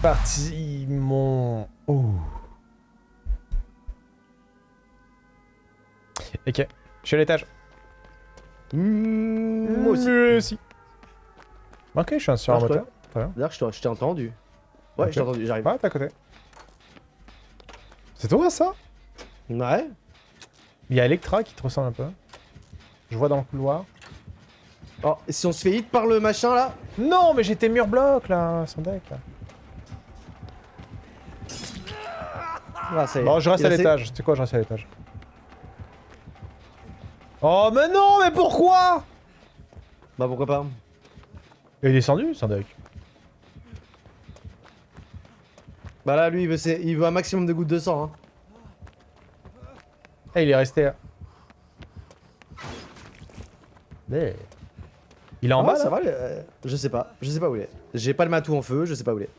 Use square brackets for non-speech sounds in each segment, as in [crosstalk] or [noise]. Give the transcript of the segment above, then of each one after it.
Parti mon... Oh. Ok, je suis à l'étage. Mmh, moi aussi. Si. Ok, je suis sur un moteur. D'ailleurs, je t'ai- entendu. Ouais, je t'ai entendu, j'arrive. Ouais, t'es à côté. C'est toi ça? Ouais. Il y a Electra qui te ressemble un peu. Je vois dans le couloir. Oh, et si on se fait hit par le machin là Non, mais j'étais mur bloc là, son deck là. Ah, ça y est. Bon, je reste Il à l'étage. Sais quoi, je reste à l'étage. Oh, mais non, mais pourquoi Bah pourquoi pas Il est descendu, son deck. Bah là, lui, il veut, il veut un maximum de gouttes de sang. Hein. Eh, il est resté. là. Mais... Il est en Ah, bas ça va euh, Je sais pas. Je sais pas où il est. J'ai pas le matou en feu, je sais pas où il est.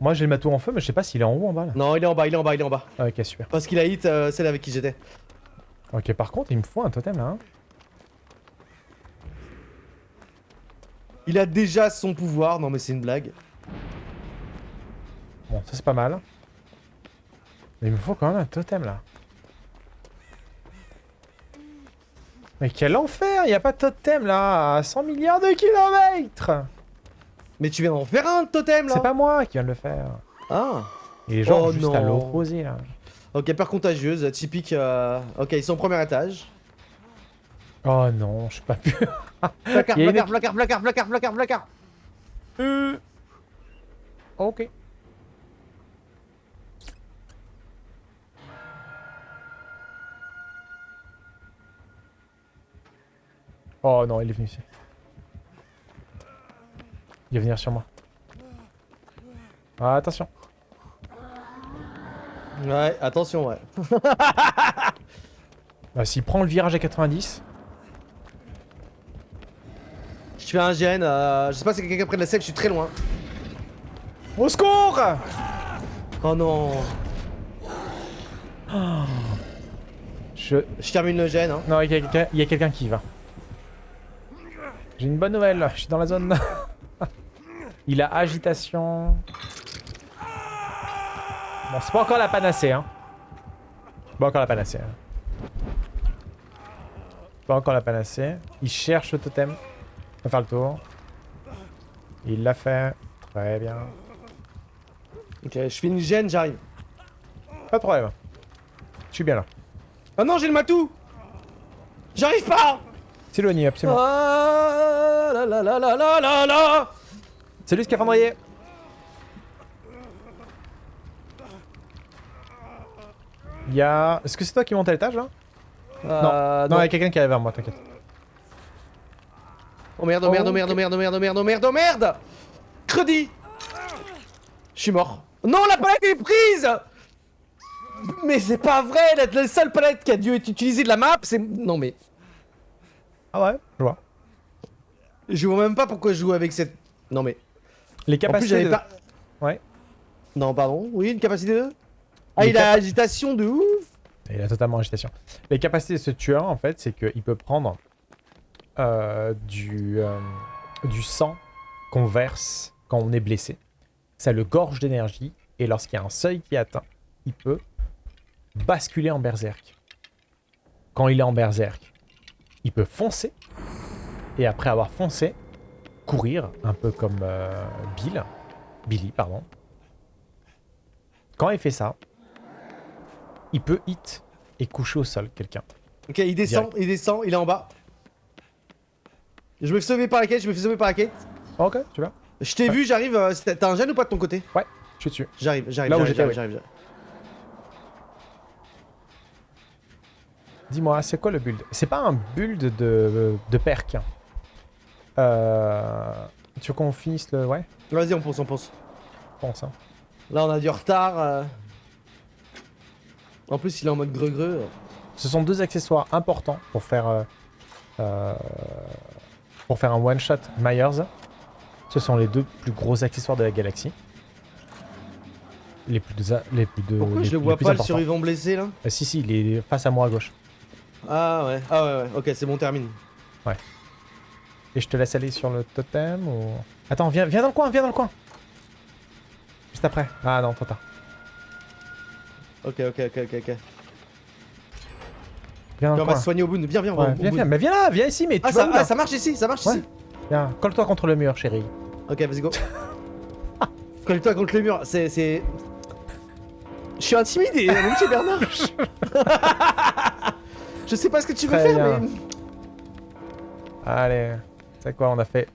Moi j'ai le matou en feu, mais je sais pas s'il est en haut ou en bas là. Non, il est en bas, il est en bas, il est en bas. Ah, ok, super. Parce qu'il a hit euh, celle avec qui j'étais. Ok, par contre, il me faut un totem là. hein. Il a déjà son pouvoir. Non, mais c'est une blague. Bon, ça c'est pas mal. Mais il me faut quand même un totem là. Mais quel enfer Il n'y a pas de totem là à 100 milliards de kilomètres Mais tu viens d'en faire un totem là C'est pas moi qui viens de le faire. Ah Il est genre Oh, juste à l'opposé là. Ok, peur contagieuse, typique. euh, Ok, ils sont au premier étage. Oh non, je suis pas pu. [laughs] Placard, a une placard, placard, placard, placard, placard, placard. Euh. Ok. Oh non, il est venu ici. Il va venir sur moi. Ah, attention. Ouais, attention, ouais. [laughs] Bah, S'il prend le virage à 90, Je fais un gène, euh, je sais pas si quelqu'un près de la selle, je suis très loin. au secours Oh non. Je... Je termine le gène, hein. Non, il y a quelqu'un il y a quelqu'un qui va. J'ai une bonne nouvelle, je suis dans la zone. [laughs] il a agitation. Bon, c'est pas encore la panacée, hein. Pas encore la panacée. Hein. Pas encore la panacée. Il cherche le totem. On va faire le tour. Il l'a fait. Très bien. Ok, je fais une gêne, j'arrive. Pas de problème. Je suis bien là. Oh non, j'ai le matou J'arrive pas S'éloigner, absolument. Ah, la la la la la la la. Salut Scaphandrier. Il y a... Est-ce que c'est toi qui monte à l'étage là? Euh, Non, il y a quelqu'un qui arrive vers moi, t'inquiète. Oh merde, oh merde, oh merde, oh merde, oh merde, oh merde, oh merde, oh merde. Credi Je suis mort. Non, la palette est prise. Mais c'est pas vrai, la, la seule palette qui a dû être utilisée de la map, c'est... Non mais... Ah ouais? Je vois. Je vois même pas pourquoi je joue avec cette... Non mais... Les En plus, capacités de... pas... Ouais. Non, pardon. Oui, une capacité de... Ah, Les il a agitation de ouf Il a totalement agitation. Les capacités de ce tueur, en fait, c'est qu'il peut prendre euh, du, euh, du sang qu'on verse quand on est blessé. Ça le gorge d'énergie, et lorsqu'il y a un seuil qui est atteint, il peut basculer en berserk. Quand il est en berserk, il peut foncer, et après avoir foncé, courir, un peu comme euh, Bill. Billy, pardon. Quand il fait ça, il peut hit et coucher au sol quelqu'un. Ok, il descend, il descend, il est en bas. Je me fais sauver par la quête, je me fais sauver par la quête. Ok, tu vois Je t'ai vu, j'arrive. euh, T'as un gène ou pas de ton côté? Ouais, je suis dessus. J'arrive, j'arrive, Là où j'arrive, j'étais, j'arrive, oui. j'arrive, j'arrive. Dis-moi, c'est quoi le build? C'est pas un build de, de perk. hein. Euh... Tu veux qu'on finisse le... Ouais, Vas-y, on pense, on pense. pense. hein. Là, on a du retard. euh. En plus, il est en mode greu-greu. Ce sont deux accessoires importants pour faire... euh, pour faire un one-shot Myers. Ce sont les deux plus gros accessoires de la galaxie. Les plus de... Les plus de Pourquoi les- je le vois pas, le survivant blessé là? Si, si, il est face à moi à gauche. Ah ouais, ah ouais, ouais. Ok, c'est bon, termine. Et je te laisse aller sur le totem ou... Attends, viens, viens dans le coin, viens dans le coin. Juste après. Ah non, trop tard. Ok, ok, ok, ok, ok. Viens dans le on va se soigner au bout. Viens, viens, Ouais, au viens, viens, mais viens là, viens ici, mais tu Ah vas ça, où, là ah, ça marche ici, ça marche Ouais. ici. Viens, colle-toi contre le mur, chérie. Ok, vas-y, go. [laughs] Colle-toi contre le mur, c'est. c'est... Je suis intimidé, mon petit Bernard. [laughs] Je sais pas ce que tu veux Très faire, bien. mais. Allez, c'est quoi, on a fait...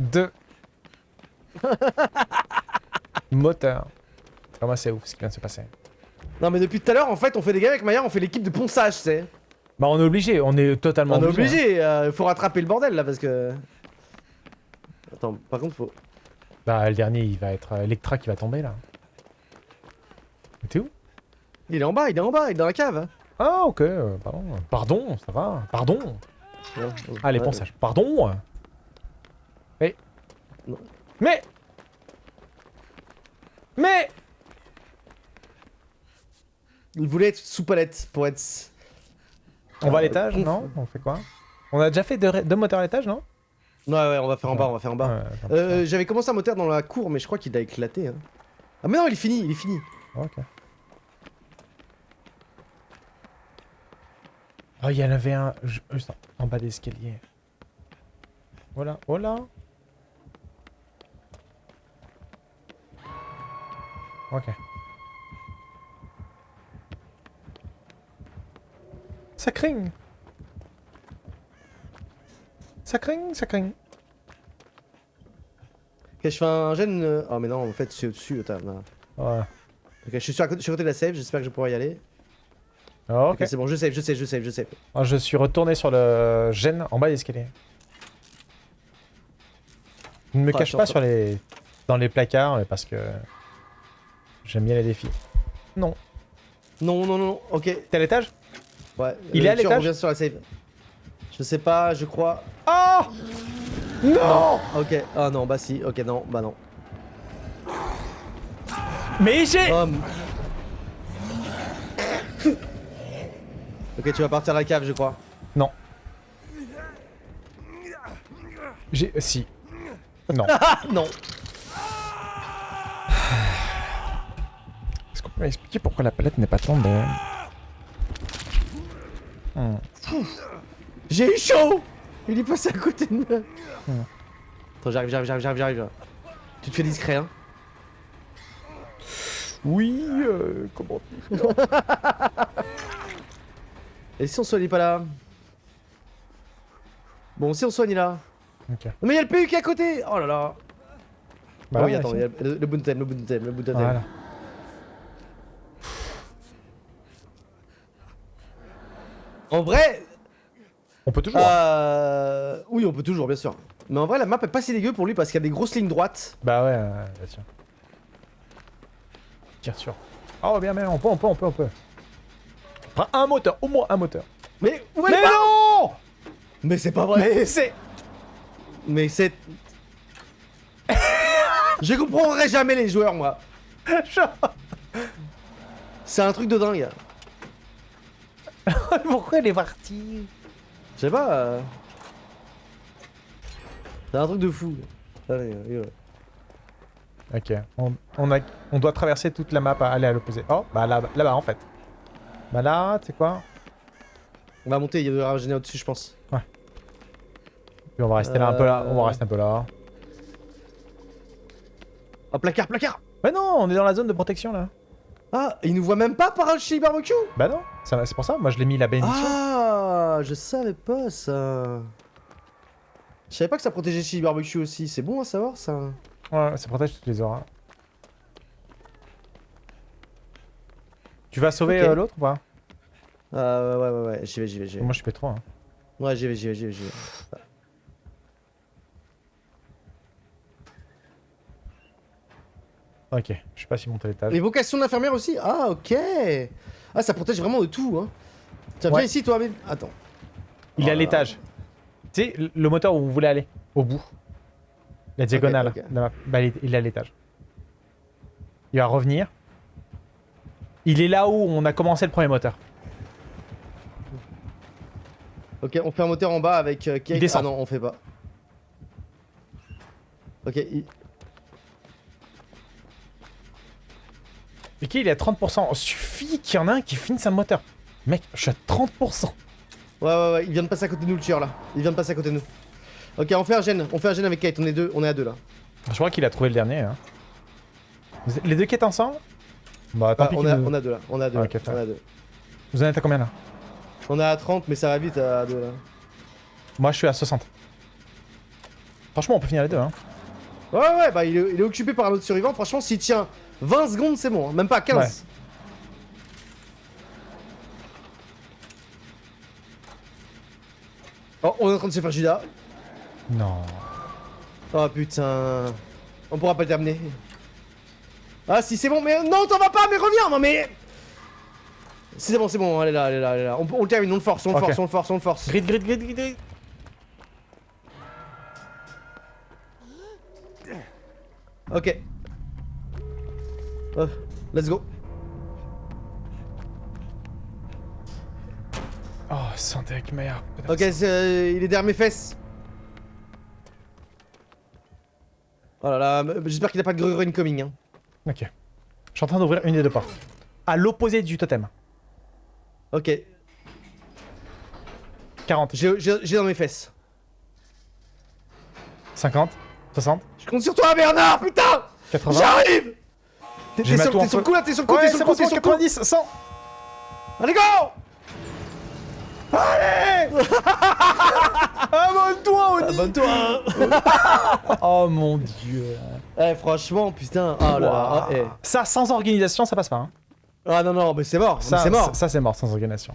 Deux. [laughs] Moteur. Vraiment, c'est ouf ce qui vient de se passer. Non, mais depuis tout à l'heure, en fait, on fait des gars avec Maya, on fait l'équipe de ponçage, tu sais. Bah on est obligé, on est totalement On est obligé. hein. obligé, euh, faut rattraper le bordel là parce que. Attends, par contre, faut. Bah le dernier, il va être euh, Electra qui va tomber là. T'es où? Il est en bas, il est en bas, il est dans la cave. Ah ok, euh, pardon. Pardon, ça va. Pardon. Ah les ponçages. Pardon. Mais... Non. Mais... Mais... Il voulait être sous palette pour être. On va à Euh, l'étage, conf- non? On fait quoi? On a déjà fait deux, deux moteurs à l'étage, non? Ouais, ouais, on va faire en bas, on va faire en bas. Ouais, Euh, J'avais commencé un moteur dans la cour, mais je crois qu'il a éclaté. Hein. Ah, mais non, il est fini, il est fini. Ok. Oh, il y en avait un ju- juste en bas d'escalier. Voilà, voilà. Ok. Ça crigne. Ça crigne, ça crigne. Ok, je fais un gène. euh, Oh, mais non, en fait, c'est au-dessus. Attends, non. Ouais. Ok, je suis sur, je suis à côté de la save, j'espère que je pourrai y aller. Ok. Ok, c'est bon, je save, je save, je save, je. Ah, je suis retourné sur le gène en bas d'escalier. Ne me Ah, cache pas sur les... dans les placards mais parce que j'aime bien les défis. Non. Non, non, non, ok. T'es à l'étage? Ouais. Il est à tu l'étage? sur la save. Je sais pas, je crois. Oh Non Ok, ah non, bah si, ok, non, bah non. Mais j'ai... ok, tu vas partir à la cave, je crois. Non. J'ai... Si. Non. [laughs] Ah non Est-ce qu'on peut m'expliquer pourquoi la palette n'est pas tombée Hmm. J'ai eu chaud Il est passé à côté de moi. Hmm. Attends, j'arrive, j'arrive, j'arrive, j'arrive, j'arrive. Tu te fais discret, hein Oui, euh, comment dire? [laughs] Et si on soigne pas là Bon, si on soigne là. Ok. Non, mais il y a le PU qui est à côté Oh là là Bah Ah oui, attends, il y a le, le le bout le bout Voilà. En vrai, On peut toujours. euh... oui, on peut toujours, bien sûr. Mais en vrai, la map est pas si dégueu pour lui parce qu'il y a des grosses lignes droites. Bah ouais, euh, bien sûr. Tire sur. Oh bien, mais on peut, on peut, on peut, on peut. Enfin, un moteur, au moins un moteur. Mais où est Mais non Mais c'est pas vrai Mais c'est... Mais c'est... [laughs] Je comprendrai jamais les joueurs, moi. [laughs] C'est un truc de dingue. [laughs] Pourquoi il est parti Je sais pas. euh, C'est un truc de fou. Allez. Ok, on, on, a, on doit traverser toute la map à aller à l'opposé. Oh, bah là- là-bas en fait. Bah là, tu sais quoi On va monter, il y aura un génie au-dessus, je pense. Puis on va rester là un peu là, on va rester un peu là. Ah, placard, placard Mais non, on est dans la zone de protection là. Ah, il nous voit même pas par un chili barbecue Bah non, c'est pour ça, moi je l'ai mis la bénédiction. Ah, je savais pas ça. Je savais pas que ça protégeait chili barbecue aussi. C'est bon à savoir ça. Ouais, ça protège toutes les auras. Tu vas sauver euh, l'autre ou pas? Euh, ouais, ouais, ouais, j'y vais, j'y vais, j'y vais. Moi je suis P3. Hein. Ouais, j'y vais, j'y vais, j'y vais, j'y vais. Ok, je sais pas si monter à l'étage. L'évocation d'infirmière aussi? Ah, ok Ah, ça protège vraiment de tout, hein. Tiens, Ouais. viens ici, toi, mais... Attends. Il est Oh à là l'étage. Tu sais, le- moteur où vous voulez aller, au bout. La diagonale. ok. de la map. Bah, il est à l'étage. Il va revenir. Il est là où on a commencé le premier moteur. Ok, on fait un moteur en bas avec euh, Kate. descend. Ah non, on fait pas. Ok, il- Ok, il est à 30%. Oh, suffit qu'il y en a un qui finisse un moteur. Mec, je suis à 30%. Ouais, ouais, ouais, il vient de passer à côté de nous le tueur là. Il vient de passer à côté de nous. Ok, on fait un gène, on fait un gène avec Kate, on est deux, on est à deux là. Je crois qu'il a trouvé le dernier. hein. Les deux quêtes ensemble? Bah, tant Ah, pis on, nous- à deux là, on à deux. Ah, on. Vous en êtes à combien là? On est à 30, mais ça va vite à deux là. Moi, je suis à 60. Franchement, on peut finir les deux. Hein. Ouais, ouais, bah il est, il est occupé par un autre survivant. Franchement, s'il tient 20 secondes, c'est bon, hein. même pas 15. Ouais. Oh, on est en train de se faire Judas. Non. Oh putain. On pourra pas le terminer. Ah si c'est bon, mais non, t'en vas pas, mais reviens, non mais. C'est bon, c'est bon, elle est là, elle est là, elle est là. On, on le termine, on le force, on le force, on le force, on le force. Grid, grid, grid, grid, grid. Ok. Euh, let's go. Oh, santé avec meilleur. Ok, euh, il est derrière mes fesses. Oh là là, euh, j'espère qu'il a pas de grue incoming. Hein. Ok. Je suis en train d'ouvrir une des deux portes. À l'opposé du totem. Ok, 40, j'ai dans mes fesses. 50, 60, Je compte sur toi, Bernard, putain 80. J'arrive T'es sur, t'es sur le coup là, t'es sur le coup, Ouais, t'es sur le coup, t'es sur le coup 90, 100 Allez, go Oni [laughs] Abonne-toi [laughs] Oh mon dieu Eh, franchement, putain, oh là là, Ouah. oh, eh. Ça, sans organisation, ça passe pas. hein. Ah non, non, mais c'est mort, Ça, c'est mort Ça, ça, c'est mort sans organisation.